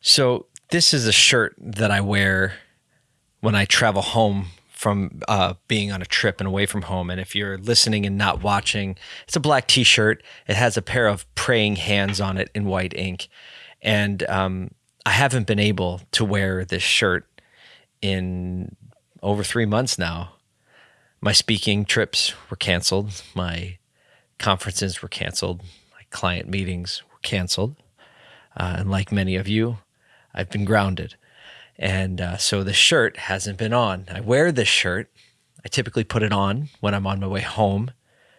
So this is a shirt that I wear when I travel home from uh, being on a trip and away from home. And if you're listening and not watching, it's a black T-shirt. It has a pair of praying hands on it in white ink, and um, I haven't been able to wear this shirt in over three months now. My speaking trips were canceled. My conferences were canceled. My client meetings were canceled. Uh, and like many of you, I've been grounded. And uh, so the shirt hasn't been on. I wear this shirt. I typically put it on when I'm on my way home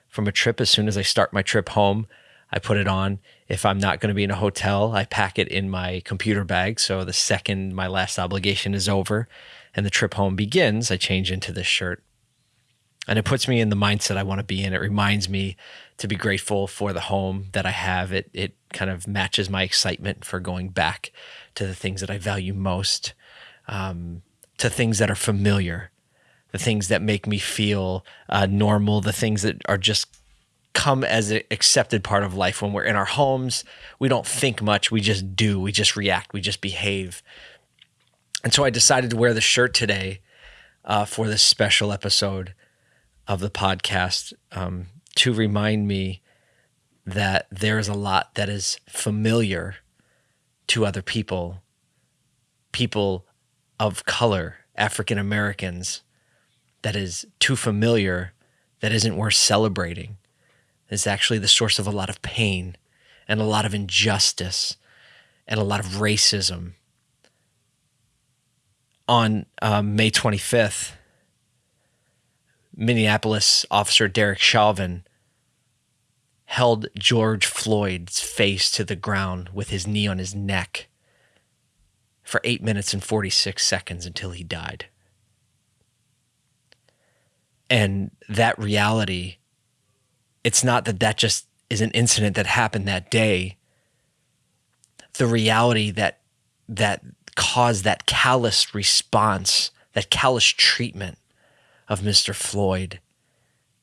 from a trip. As soon as I start my trip home, I put it on. If I'm not going to be in a hotel, I pack it in my computer bag. So the second my last obligation is over and the trip home begins, I change into this shirt. And it puts me in the mindset I want to be in. It reminds me to be grateful for the home that I have. It it kind of matches my excitement for going back to the things that I value most, um, to things that are familiar, the things that make me feel uh, normal, the things that are just come as an accepted part of life. When we're in our homes, we don't think much, we just do, we just react, we just behave. And so I decided to wear the shirt today uh, for this special episode of the podcast um, to remind me that there is a lot that is familiar to other people, people of color, African Americans, that is too familiar, that isn't worth celebrating. Is actually the source of a lot of pain and a lot of injustice and a lot of racism. On um, May 25th, Minneapolis officer Derek Chauvin held George Floyd's face to the ground with his knee on his neck for 8 minutes and 46 seconds until he died. And that reality, it's not that that just is an incident that happened that day. The reality that that caused that callous response, that callous treatment of Mr. Floyd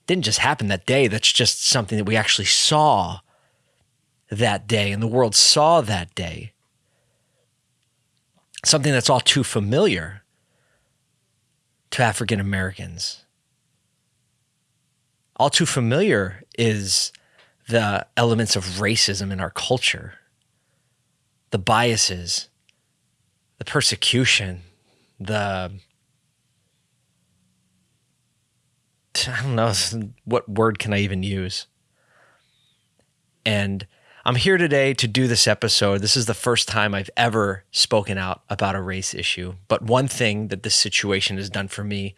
didn't just happen that day. That's just something that we actually saw that day and the world saw that day. Something that's all too familiar to African Americans. All too familiar is the elements of racism in our culture, the biases, the persecution, the I don't know what word can I even use. And I'm here today to do this episode. This is the first time I've ever spoken out about a race issue. But one thing that this situation has done for me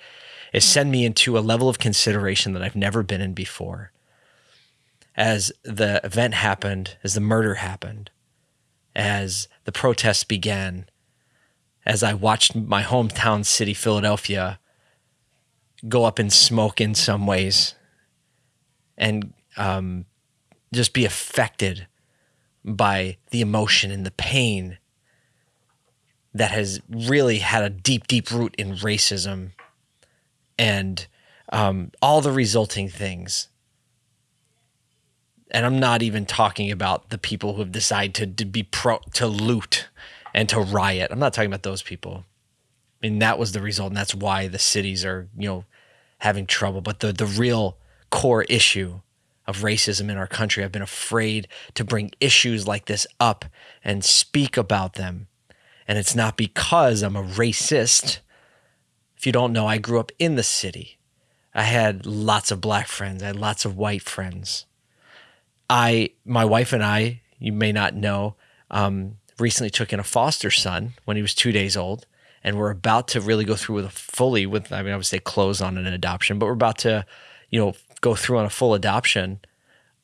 is hmm. send me into a level of consideration that I've never been in before. As the event happened, as the murder happened, as the protests began, as I watched my hometown city, Philadelphia, go up in smoke in some ways and um, just be affected by the emotion and the pain that has really had a deep, deep root in racism and um, all the resulting things. And I'm not even talking about the people who have decided to, to be pro to loot and to riot. I'm not talking about those people. Mean, that was the result, and that's why the cities are, you know, having trouble. But the the real core issue of racism in our country, I've been afraid to bring issues like this up and speak about them. And it's not because I'm a racist. If you don't know, I grew up in the city. I had lots of black friends. I had lots of white friends. I, my wife and I, you may not know, um, recently took in a foster son when he was two days old and we're about to really go through with a fully with I mean I would say close on an adoption, but we're about to, you know, go through on a full adoption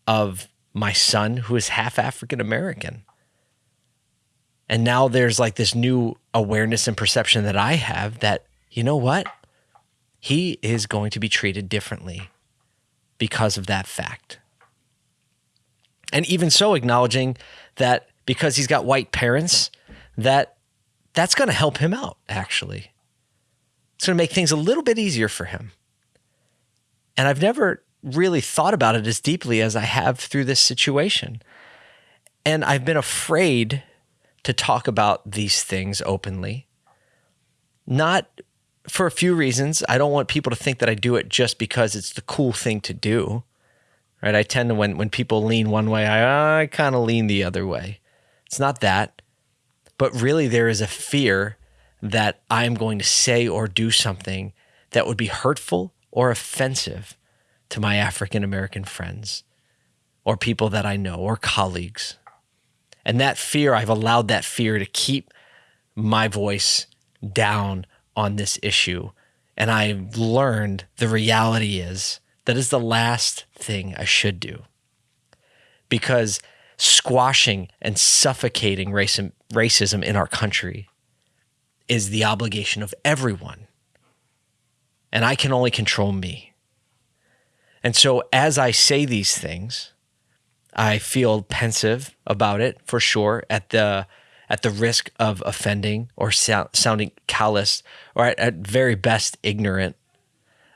of my son who is half African American. And now there's like this new awareness and perception that I have that, you know what? He is going to be treated differently because of that fact. And even so, acknowledging that because he's got white parents, that that's going to help him out, actually. It's going to make things a little bit easier for him. And I've never really thought about it as deeply as I have through this situation. And I've been afraid to talk about these things openly. Not for a few reasons. I don't want people to think that I do it just because it's the cool thing to do. Right? I tend to when when people lean one way, I, I kind of lean the other way. It's not that, but really there is a fear that I'm going to say or do something that would be hurtful or offensive to my African American friends or people that I know or colleagues. And that fear, I've allowed that fear to keep my voice down on this issue. And I've learned the reality is that is the last thing I should do. Because squashing and suffocating racism in our country is the obligation of everyone. And I can only control me. And so as I say these things, I feel pensive about it for sure at the at the risk of offending or so, sounding callous or at, at very best ignorant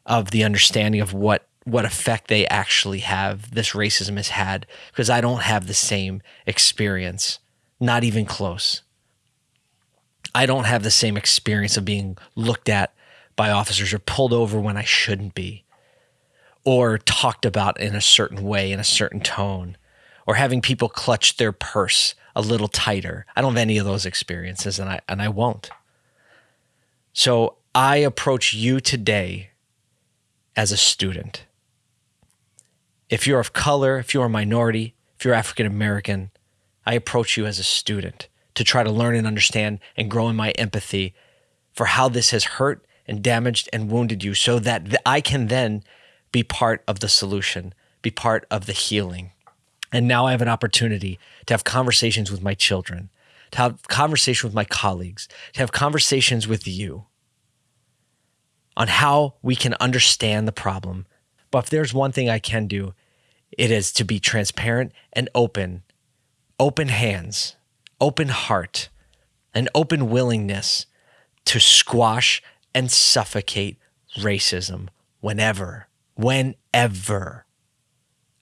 of the understanding of what what effect they actually have this racism has had because I don't have the same experience not even close I don't have the same experience of being looked at by officers or pulled over when I shouldn't be or talked about in a certain way in a certain tone or having people clutch their purse a little tighter. I don't have any of those experiences and I and I won't. So I approach you today as a student. If you're of color, if you're a minority, if you're African American, I approach you as a student to try to learn and understand and grow in my empathy for how this has hurt and damaged and wounded you so that I can then be part of the solution, be part of the healing. And now I have an opportunity to have conversations with my children, to have conversations with my colleagues, to have conversations with you on how we can understand the problem. But if there's one thing I can do, it is to be transparent and open, open hands, open heart, an open willingness to squash and suffocate racism whenever, whenever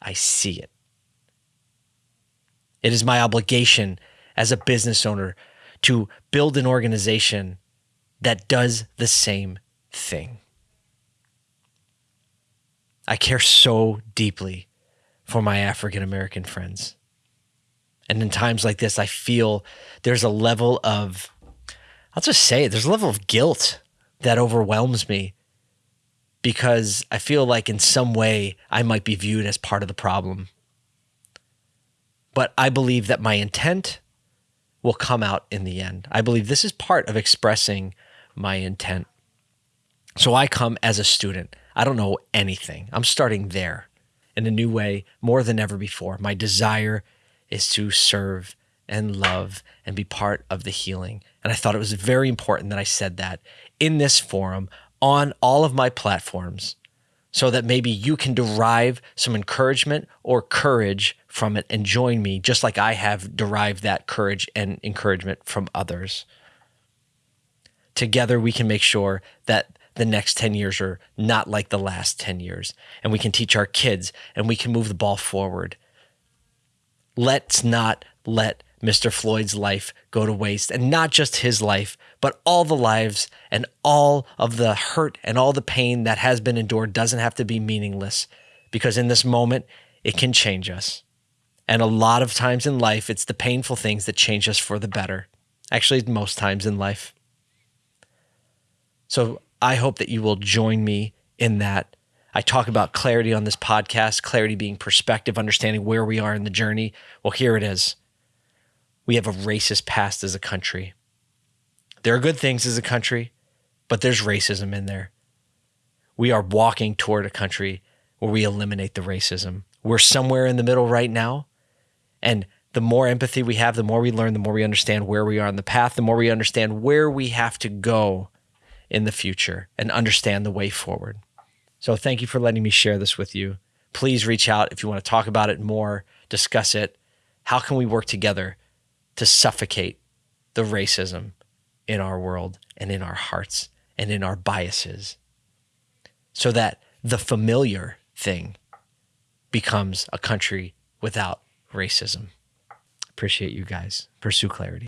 I see it. It is my obligation as a business owner to build an organization that does the same thing. I care so deeply for my African American friends. And in times like this, I feel there's a level of, I'll just say it, there's a level of guilt that overwhelms me because I feel like in some way I might be viewed as part of the problem but I believe that my intent will come out in the end. I believe this is part of expressing my intent. So I come as a student. I don't know anything. I'm starting there in a new way more than ever before. My desire is to serve and love and be part of the healing. And I thought it was very important that I said that in this forum on all of my platforms so that maybe you can derive some encouragement or courage from it and join me, just like I have derived that courage and encouragement from others. Together, we can make sure that the next 10 years are not like the last 10 years, and we can teach our kids and we can move the ball forward. Let's not let Mr. Floyd's life go to waste, and not just his life, but all the lives and all of the hurt and all the pain that has been endured doesn't have to be meaningless because in this moment, it can change us. And a lot of times in life, it's the painful things that change us for the better. Actually, most times in life. So I hope that you will join me in that. I talk about clarity on this podcast, clarity being perspective, understanding where we are in the journey. Well, here it is. We have a racist past as a country. There are good things as a country, but there's racism in there. We are walking toward a country where we eliminate the racism. We're somewhere in the middle right now. And the more empathy we have, the more we learn, the more we understand where we are on the path, the more we understand where we have to go in the future and understand the way forward. So thank you for letting me share this with you. Please reach out if you want to talk about it more, discuss it. How can we work together to suffocate the racism in our world and in our hearts and in our biases so that the familiar thing becomes a country without racism. Appreciate you guys. Pursue clarity.